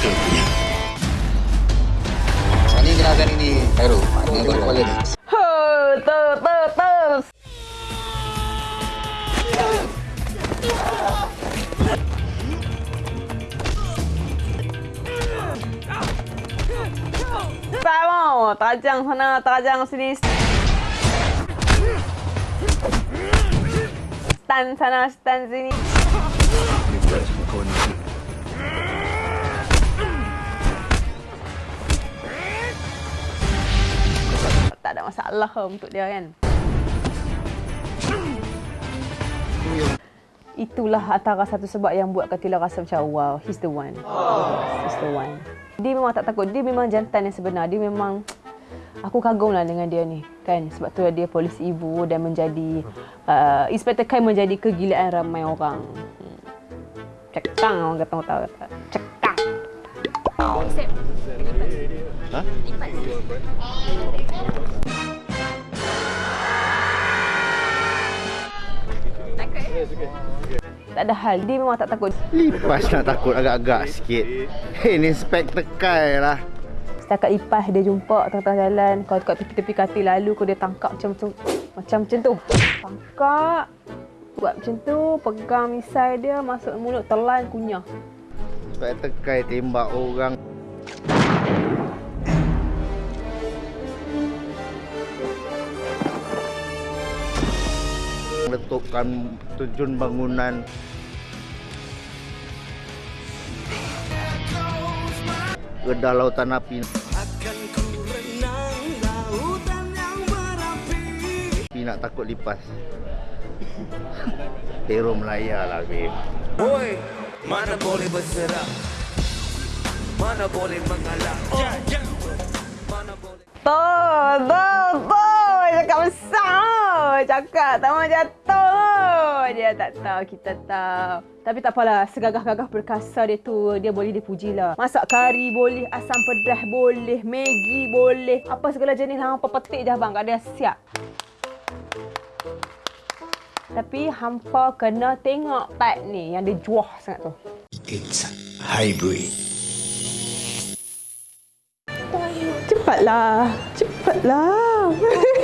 betul punya. Ini jenazah ini Khairul. Dengan gol kepala ni. Ho, tu, tu. Tak mau. Tajang sana, tajang sini. Stand sana, stand sini. Tak ada masalah untuk dia kan. Itulah antara satu sebab yang buat Katila rasa macam wow, he's the one. He's the one. Dia memang tak takut. Dia memang jantan yang sebenar. Dia memang aku kagum lah dengan dia ni kan sebab tu dia polis ibu dan menjadi uh, Inspector Kai menjadi kegilaan ramai orang. Hmm. Cekang orang kata tahu kata. Ha? Tak ada hal. Dia memang tak takut. Lipas nak takut agak-agak sikit. Hei, ni spektakel lah. Setakat lipas dia jumpa tengah-tengah jalan. Kalau kat tepi-tepi katil lalu kau dia tangkap macam tu. Macam macam tu. Tangkap. Buat macam tu. Pegang misai dia. Masuk mulut. Telan kunyah. Spektakel tembak orang. Letupan terjun bangunan. Gedah lautan api. Nak takut lipas. Hero Melaya lah, babe. Woi, mana boleh berserah Mana boleh mengalah oh. Mana boleh Tuh, tuh, tuh. Cakap besar. Cakap tak mau jatuh. Dia tak tahu, kita tahu. Tapi tak apalah, segagah-gagah perkasa dia tu, dia boleh dipujilah. Masak kari boleh, asam pedas boleh, Maggi boleh. Apa segala jenis hampa petik je abang, kat dia siap. Tapi hampa kena tengok part ni yang dia juah sangat tu. It's hybrid. Cepatlah. Cepatlah.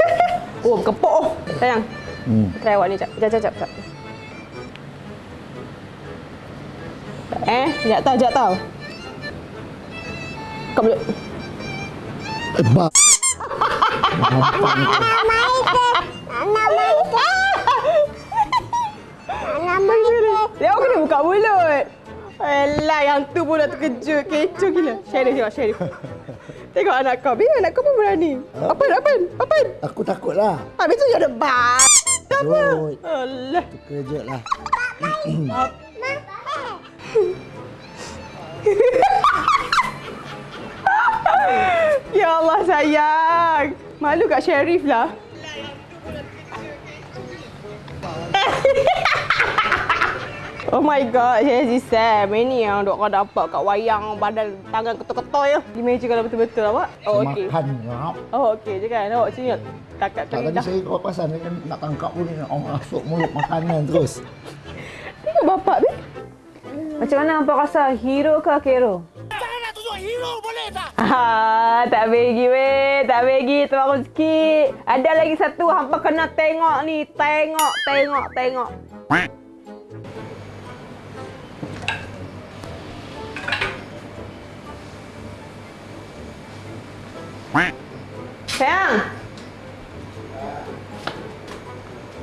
oh, kepok oh. Sayang. Hmm. Try awak ni, jap. Jap, jap, jap. jap. Eh, jap tahu, jap tahu. Kau boleh... Ebak. Dia orang kena buka mulut. Alah, yang tu pun dah terkejut. Kecoh gila. Sherif tengok, Sherif. Tengok anak kau. Biar anak kau pun berani. Apa, apa, apa? Aku takut lah. Habis tu ada bas. Apa? Alah. Terkejut lah. Ya Allah sayang. Malu kat Sherif lah. Oh my god, Hazy Sam. Ini yang dok kau dapat kat wayang badan tangan ketul-ketul ya. Imagine kalau betul-betul awak. Oh okey. Makan. Oh okey je kan. Awak sini takat Tak tadi saya kau pasal kan nak tangkap pun nak orang masuk mulut makanan terus. Tengok bapak ni. Macam mana hampa rasa? Hero ke hero? Ah, tak bagi weh, tak bagi terbaru sikit. Ada lagi satu hampa kena tengok ni, tengok, tengok, tengok. Sayang.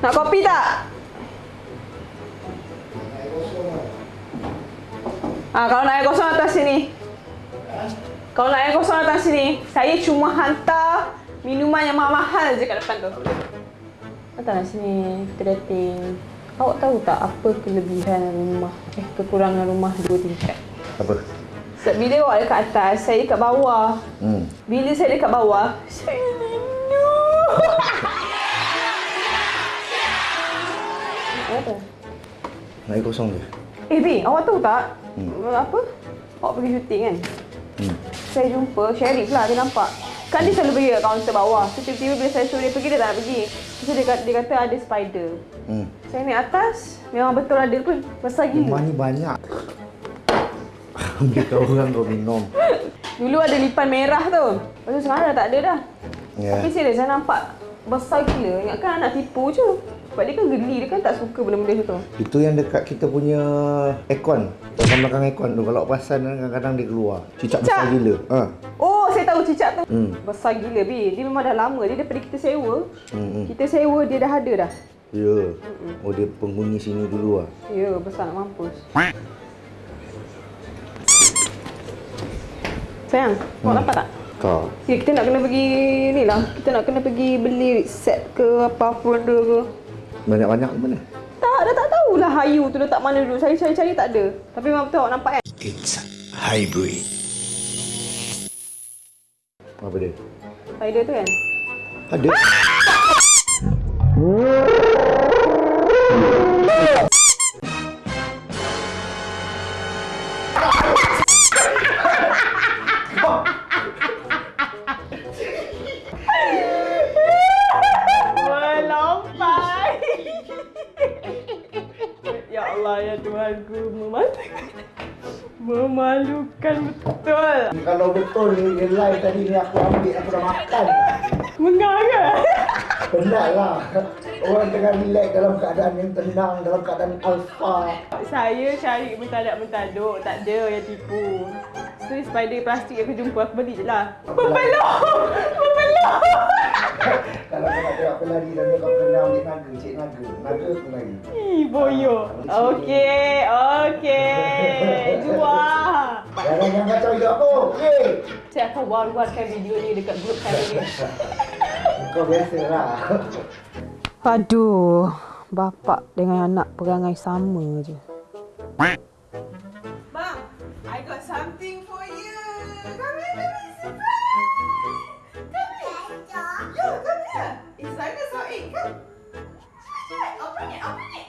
Nak kopi tak? Ah, kalau nak air kosong atas sini. Kalau nak air kosong atas sini, saya cuma hantar minuman yang mahal-mahal je kat depan tu. Datanglah sini, kita dating. Awak tahu tak apa kelebihan rumah, eh kekurangan rumah dua tingkat? Apa? Sebab bila awak dekat atas, saya dekat bawah. Hmm. Bila saya dekat bawah, saya minum. Apa? Air kosong je. Eh, Bi, awak tahu tak? Hmm. Apa? Awak pergi syuting kan? Hmm. Saya jumpa Sherif lah, dia nampak. Kan dia selalu pergi kat kaunter bawah. So, tiba-tiba bila saya suruh dia pergi, dia tak nak pergi. So, dia, kata, dia kata ada spider. Hmm. Saya naik atas, memang betul ada pun besar Rumah gila. ni banyak. Kau orang kau minum. Dulu ada lipan merah tu. Lepas tu sekarang dah tak ada dah. Ya. Tapi serius saya nampak besar gila. Ingatkan anak tipu je. Sebab dia kan geli, dia kan tak suka benda-benda tu. Itu yang dekat kita punya aircon. Belakang belakang aircon tu kalau perasan kan kadang-kadang dia keluar. Cicak besar Cicak? gila. Ha. Oh, saya tahu cicak tu. Hmm. Besar gila, Bi. Dia memang dah lama. Dia daripada kita sewa. Hmm. hmm. Kita sewa, dia dah ada dah. Ya. Oh dia penghuni sini dulu ah. Ya, besar nak mampus. Sayang, awak Hmm. dapat tak? Kau. Ya, kita nak kena pergi ni lah. Kita nak kena pergi beli set ke apa-apa benda ke. Banyak-banyak mana? Tak, dah tak tahulah Hayu tu letak mana dulu. Saya cari-cari tak ada. Tapi memang betul awak nampak kan? It's hybrid. Apa dia? Spider tu kan? Ada. Melompat. Ya Tuhanku. Memalukan. Memalukan betul. Kalau betul ni live tadi ni aku ambil aku dah makan. Mengarah. Penat lah. Orang tengah relax dalam keadaan yang tenang, dalam keadaan alfa. Saya cari mentadak-mentaduk. Tak ada yang tipu. So, spider plastik yang aku jumpa, aku beli je lah. Membelok! Kalau kau nak tengok aku lari dan kau kena ambil naga, cik naga. Naga aku lari. Ih, boyo. Okey, okey. Jual. Jangan yang kacau hidup aku. Okey. Saya akan war-warkan video ni dekat grup family. Kau biasa lah. Aduh, bapak dengan anak perangai sama je.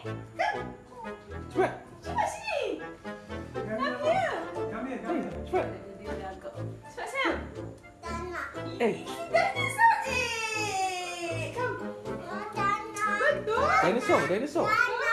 Kan, Cepat. Cepat sih. Dinosaur. Dinosaur.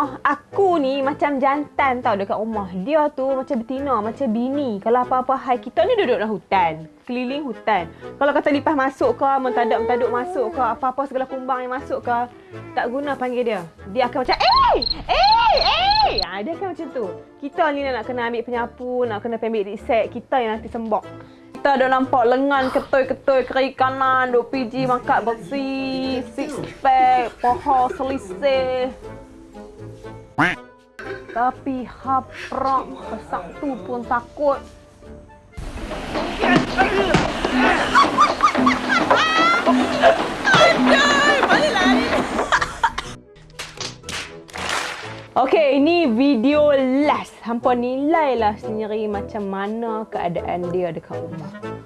Rumah, aku ni macam jantan tau dekat rumah. Dia tu macam betina, macam bini. Kalau apa-apa hai, kita ni duduk dalam hutan. Keliling hutan. Kalau kata lipas masuk ke, mentadak-mentaduk masuk ke, apa-apa segala kumbang yang masuk ke, tak guna panggil dia. Dia akan macam, eh! Eh! Eh! Ha, dia akan macam tu. Kita ni nak kena ambil penyapu, nak kena ambil reset. Kita yang nanti sembok. Kita dah nampak lengan ketui-ketui kiri kanan, duk PG makat bersih, six pack, paha selisih. Tapi haprak pesak tu pun takut. Okey, ini video last. Hampa nilailah sendiri macam mana keadaan dia dekat rumah.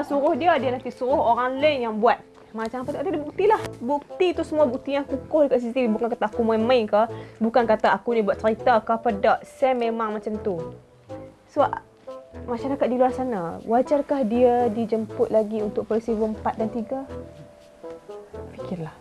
Kalau suruh dia, dia nanti suruh orang lain yang buat. Macam apa tak ada bukti lah. Bukti tu semua bukti yang kukuh dekat CCTV. Bukan kata aku main-main ke. Bukan kata aku ni buat cerita ke apa. Tak. Sam memang macam tu. So, masyarakat di luar sana, wajarkah dia dijemput lagi untuk peristiwa 4 dan 3? Fikirlah.